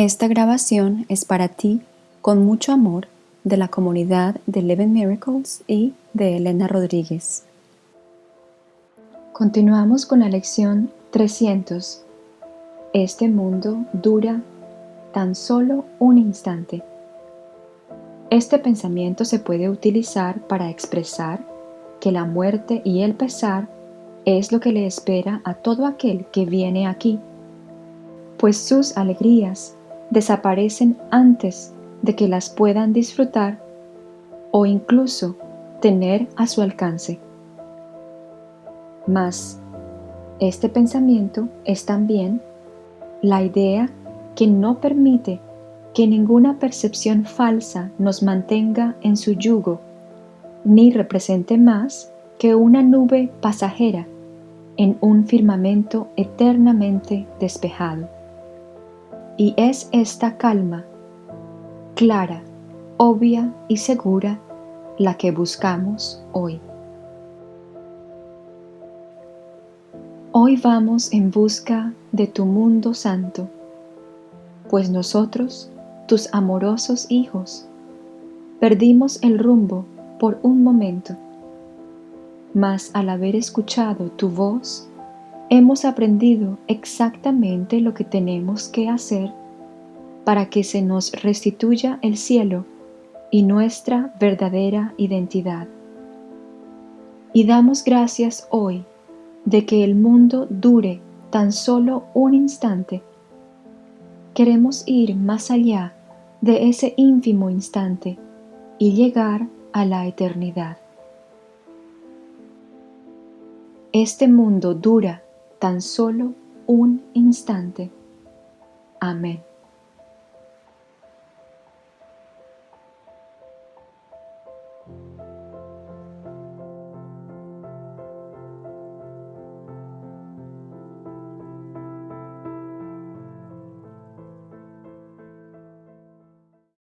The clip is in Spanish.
Esta grabación es para ti con mucho amor de la comunidad de Eleven Miracles y de Elena Rodríguez. Continuamos con la lección 300. Este mundo dura tan solo un instante. Este pensamiento se puede utilizar para expresar que la muerte y el pesar es lo que le espera a todo aquel que viene aquí, pues sus alegrías desaparecen antes de que las puedan disfrutar o incluso tener a su alcance. Mas, este pensamiento es también la idea que no permite que ninguna percepción falsa nos mantenga en su yugo, ni represente más que una nube pasajera en un firmamento eternamente despejado. Y es esta calma, clara, obvia y segura, la que buscamos hoy. Hoy vamos en busca de tu mundo santo, pues nosotros, tus amorosos hijos, perdimos el rumbo por un momento, mas al haber escuchado tu voz, hemos aprendido exactamente lo que tenemos que hacer para que se nos restituya el cielo y nuestra verdadera identidad. Y damos gracias hoy de que el mundo dure tan solo un instante. Queremos ir más allá de ese ínfimo instante y llegar a la eternidad. Este mundo dura tan solo un instante. Amén.